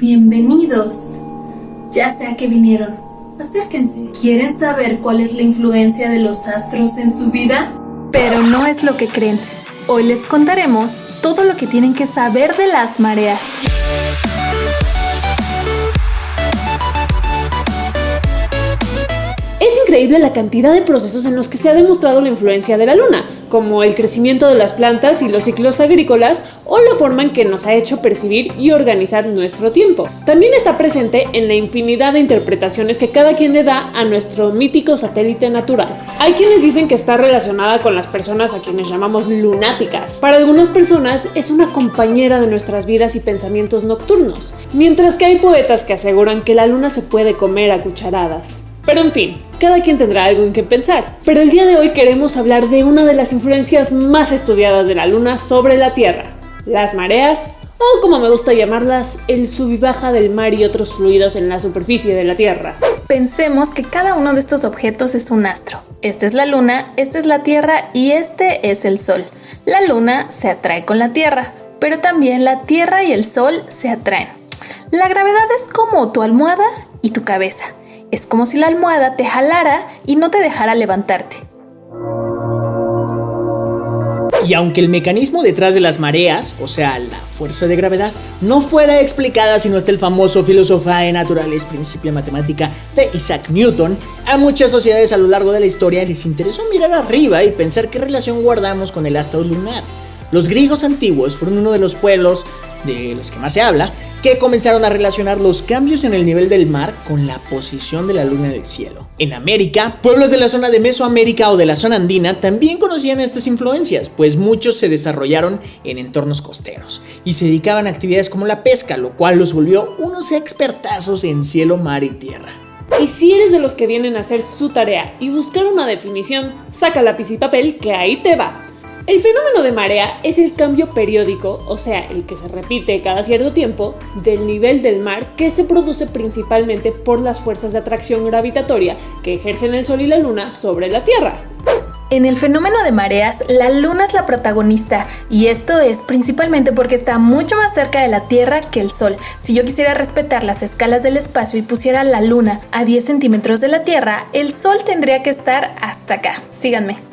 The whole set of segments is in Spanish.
Bienvenidos. Ya sea que vinieron, acérquense. ¿Quieren saber cuál es la influencia de los astros en su vida? Pero no es lo que creen. Hoy les contaremos todo lo que tienen que saber de las mareas. Es increíble la cantidad de procesos en los que se ha demostrado la influencia de la luna, como el crecimiento de las plantas y los ciclos agrícolas o la forma en que nos ha hecho percibir y organizar nuestro tiempo. También está presente en la infinidad de interpretaciones que cada quien le da a nuestro mítico satélite natural. Hay quienes dicen que está relacionada con las personas a quienes llamamos lunáticas. Para algunas personas es una compañera de nuestras vidas y pensamientos nocturnos, mientras que hay poetas que aseguran que la luna se puede comer a cucharadas. Pero en fin, cada quien tendrá algo en qué pensar. Pero el día de hoy queremos hablar de una de las influencias más estudiadas de la Luna sobre la Tierra, las mareas, o como me gusta llamarlas, el sub y baja del mar y otros fluidos en la superficie de la Tierra. Pensemos que cada uno de estos objetos es un astro. Esta es la Luna, esta es la Tierra y este es el Sol. La Luna se atrae con la Tierra, pero también la Tierra y el Sol se atraen. La gravedad es como tu almohada y tu cabeza. Es como si la almohada te jalara y no te dejara levantarte. Y aunque el mecanismo detrás de las mareas, o sea, la fuerza de gravedad, no fuera explicada si no está el famoso de naturales principio matemática de Isaac Newton, a muchas sociedades a lo largo de la historia les interesó mirar arriba y pensar qué relación guardamos con el astro lunar. Los griegos antiguos fueron uno de los pueblos de los que más se habla, que comenzaron a relacionar los cambios en el nivel del mar con la posición de la luna en el cielo. En América, pueblos de la zona de Mesoamérica o de la zona andina también conocían estas influencias, pues muchos se desarrollaron en entornos costeros y se dedicaban a actividades como la pesca, lo cual los volvió unos expertazos en cielo, mar y tierra. Y si eres de los que vienen a hacer su tarea y buscar una definición, saca lápiz y papel que ahí te va. El fenómeno de marea es el cambio periódico, o sea, el que se repite cada cierto tiempo, del nivel del mar que se produce principalmente por las fuerzas de atracción gravitatoria que ejercen el Sol y la Luna sobre la Tierra. En el fenómeno de mareas, la Luna es la protagonista y esto es principalmente porque está mucho más cerca de la Tierra que el Sol. Si yo quisiera respetar las escalas del espacio y pusiera la Luna a 10 centímetros de la Tierra, el Sol tendría que estar hasta acá. Síganme.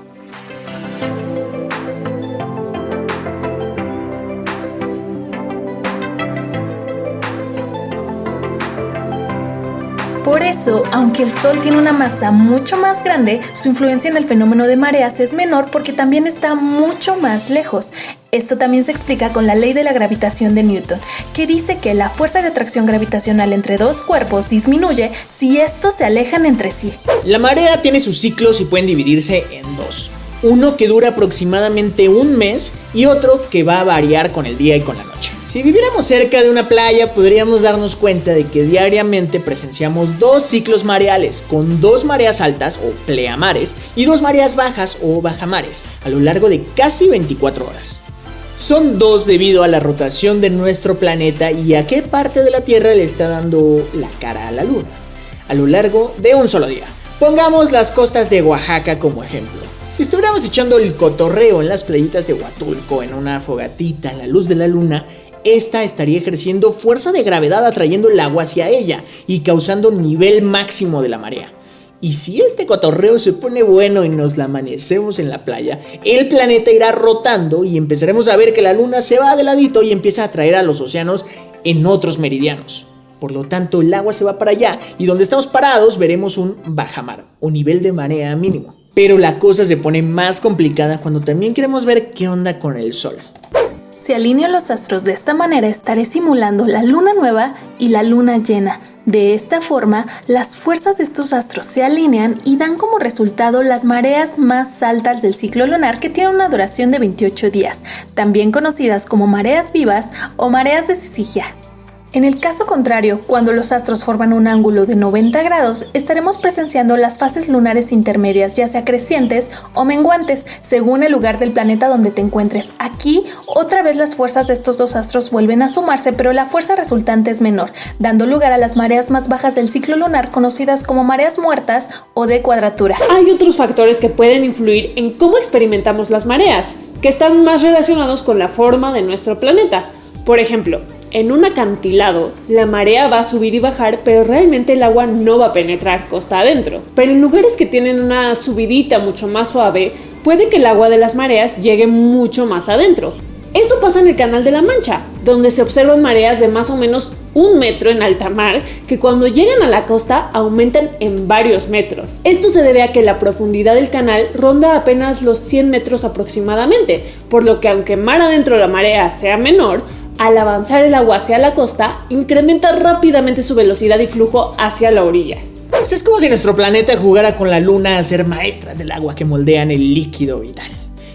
Por eso, aunque el Sol tiene una masa mucho más grande, su influencia en el fenómeno de mareas es menor porque también está mucho más lejos. Esto también se explica con la ley de la gravitación de Newton, que dice que la fuerza de atracción gravitacional entre dos cuerpos disminuye si estos se alejan entre sí. La marea tiene sus ciclos y pueden dividirse en dos. Uno que dura aproximadamente un mes y otro que va a variar con el día y con la noche. Si viviéramos cerca de una playa, podríamos darnos cuenta de que diariamente presenciamos dos ciclos mareales, con dos mareas altas o pleamares y dos mareas bajas o bajamares, a lo largo de casi 24 horas. Son dos debido a la rotación de nuestro planeta y a qué parte de la Tierra le está dando la cara a la Luna, a lo largo de un solo día. Pongamos las costas de Oaxaca como ejemplo. Si estuviéramos echando el cotorreo en las playitas de Huatulco en una fogatita en la luz de la luna, esta estaría ejerciendo fuerza de gravedad atrayendo el agua hacia ella y causando nivel máximo de la marea. Y si este cotorreo se pone bueno y nos la amanecemos en la playa, el planeta irá rotando y empezaremos a ver que la luna se va de ladito y empieza a atraer a los océanos en otros meridianos. Por lo tanto, el agua se va para allá y donde estamos parados veremos un bajamar o nivel de marea mínimo. Pero la cosa se pone más complicada cuando también queremos ver qué onda con el sol. Si alineo los astros de esta manera estaré simulando la luna nueva y la luna llena. De esta forma, las fuerzas de estos astros se alinean y dan como resultado las mareas más altas del ciclo lunar que tiene una duración de 28 días, también conocidas como mareas vivas o mareas de Sisigia. En el caso contrario, cuando los astros forman un ángulo de 90 grados, estaremos presenciando las fases lunares intermedias, ya sea crecientes o menguantes, según el lugar del planeta donde te encuentres. Aquí, otra vez las fuerzas de estos dos astros vuelven a sumarse, pero la fuerza resultante es menor, dando lugar a las mareas más bajas del ciclo lunar conocidas como mareas muertas o de cuadratura. Hay otros factores que pueden influir en cómo experimentamos las mareas, que están más relacionados con la forma de nuestro planeta. Por ejemplo, en un acantilado, la marea va a subir y bajar, pero realmente el agua no va a penetrar costa adentro. Pero en lugares que tienen una subidita mucho más suave, puede que el agua de las mareas llegue mucho más adentro. Eso pasa en el Canal de la Mancha, donde se observan mareas de más o menos un metro en alta mar que cuando llegan a la costa aumentan en varios metros. Esto se debe a que la profundidad del canal ronda apenas los 100 metros aproximadamente, por lo que aunque mar adentro la marea sea menor, al avanzar el agua hacia la costa, incrementa rápidamente su velocidad y flujo hacia la orilla. Pues es como si nuestro planeta jugara con la luna a ser maestras del agua que moldean el líquido vital.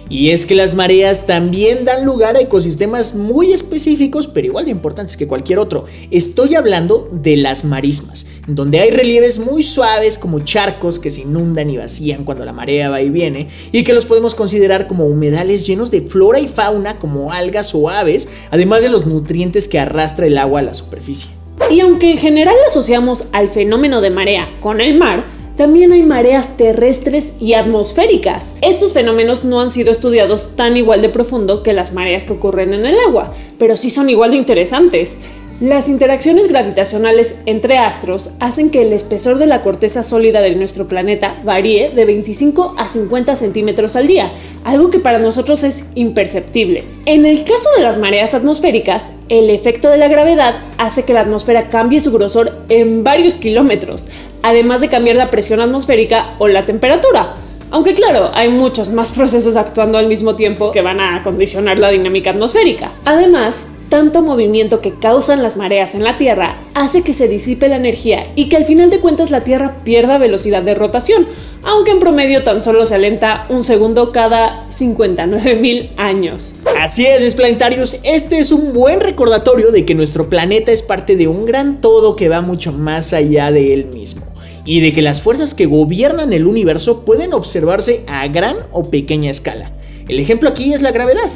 Y es que las mareas también dan lugar a ecosistemas muy específicos, pero igual de importantes que cualquier otro. Estoy hablando de las marismas, donde hay relieves muy suaves como charcos que se inundan y vacían cuando la marea va y viene, y que los podemos considerar como humedales llenos de flora y fauna como algas o aves, además de los nutrientes que arrastra el agua a la superficie. Y aunque en general asociamos al fenómeno de marea con el mar, también hay mareas terrestres y atmosféricas. Estos fenómenos no han sido estudiados tan igual de profundo que las mareas que ocurren en el agua, pero sí son igual de interesantes. Las interacciones gravitacionales entre astros hacen que el espesor de la corteza sólida de nuestro planeta varíe de 25 a 50 centímetros al día, algo que para nosotros es imperceptible. En el caso de las mareas atmosféricas, el efecto de la gravedad hace que la atmósfera cambie su grosor en varios kilómetros, además de cambiar la presión atmosférica o la temperatura. Aunque claro, hay muchos más procesos actuando al mismo tiempo que van a condicionar la dinámica atmosférica. Además, tanto movimiento que causan las mareas en la Tierra hace que se disipe la energía y que al final de cuentas la Tierra pierda velocidad de rotación, aunque en promedio tan solo se alenta un segundo cada 59 mil años. Así es, mis planetarios, este es un buen recordatorio de que nuestro planeta es parte de un gran todo que va mucho más allá de él mismo y de que las fuerzas que gobiernan el universo pueden observarse a gran o pequeña escala. El ejemplo aquí es la gravedad.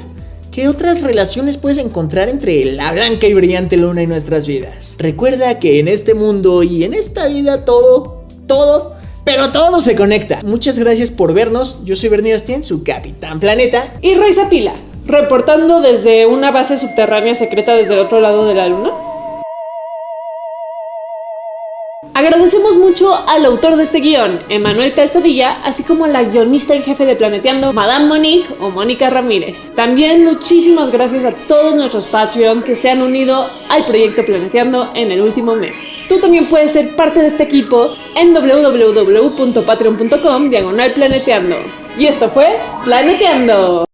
¿Qué otras relaciones puedes encontrar entre la blanca y brillante luna y nuestras vidas? Recuerda que en este mundo y en esta vida todo, todo, pero todo se conecta. Muchas gracias por vernos. Yo soy Bernie Bastien, su capitán planeta. Y Raiza Pila, reportando desde una base subterránea secreta desde el otro lado de la luna. Agradecemos mucho al autor de este guion, Emanuel Calzadilla, así como a la guionista en jefe de Planeteando, Madame Monique o Mónica Ramírez. También muchísimas gracias a todos nuestros Patreons que se han unido al proyecto Planeteando en el último mes. Tú también puedes ser parte de este equipo en www.patreon.com diagonal planeteando. Y esto fue Planeteando.